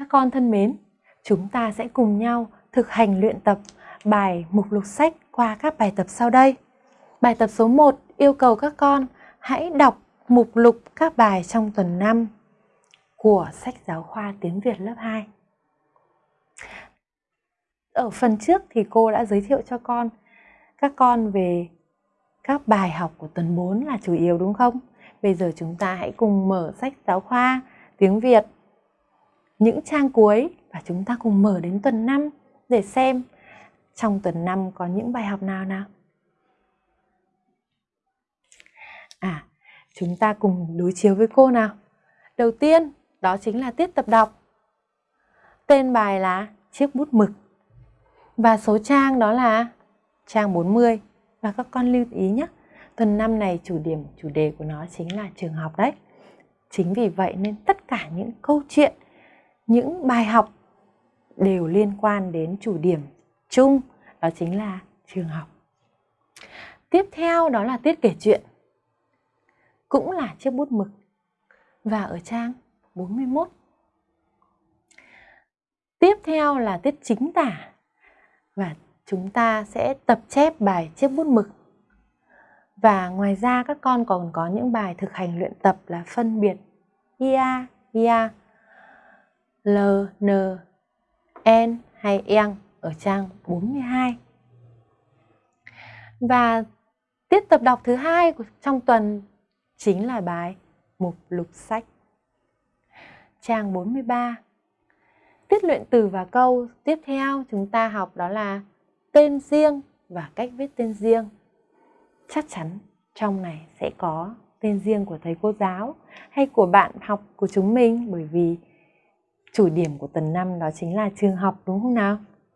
Các con thân mến, chúng ta sẽ cùng nhau thực hành luyện tập bài mục lục sách qua các bài tập sau đây. Bài tập số 1 yêu cầu các con hãy đọc mục lục các bài trong tuần 5 của sách giáo khoa tiếng Việt lớp 2. Ở phần trước thì cô đã giới thiệu cho con các con về các bài học của tuần 4 là chủ yếu đúng không? Bây giờ chúng ta hãy cùng mở sách giáo khoa tiếng Việt những trang cuối và chúng ta cùng mở đến tuần 5 để xem trong tuần 5 có những bài học nào nào. À, chúng ta cùng đối chiếu với cô nào. Đầu tiên, đó chính là tiết tập đọc. Tên bài là chiếc bút mực. Và số trang đó là trang 40. Và các con lưu ý nhé, tuần 5 này chủ điểm, chủ đề của nó chính là trường học đấy. Chính vì vậy nên tất cả những câu chuyện, những bài học đều liên quan đến chủ điểm chung, đó chính là trường học. Tiếp theo đó là tiết kể chuyện. Cũng là chiếc bút mực. Và ở trang 41. Tiếp theo là tiết chính tả. Và chúng ta sẽ tập chép bài chiếc bút mực. Và ngoài ra các con còn có những bài thực hành luyện tập là phân biệt ia, ia, l, n, n hay eng ở trang 42. Và tiết tập đọc thứ hai trong tuần chính là bài mục lục sách. Trang 43. Tiết luyện từ và câu tiếp theo chúng ta học đó là tên riêng và cách viết tên riêng. Chắc chắn trong này sẽ có tên riêng của thầy cô giáo hay của bạn học của chúng mình bởi vì chủ điểm của tuần 5 đó chính là trường học đúng không nào?